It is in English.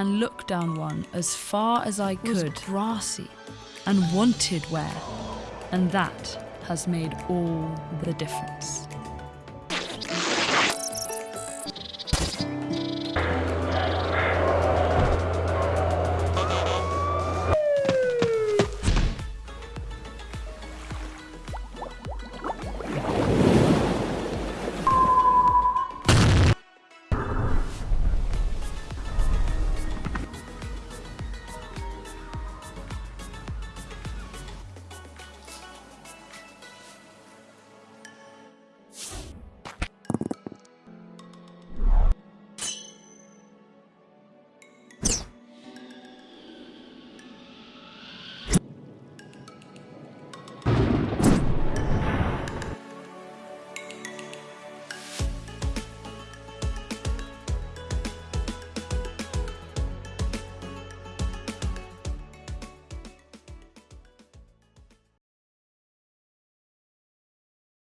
and looked down one as far as I was could, grassy, and wanted wear, and that has made all the difference.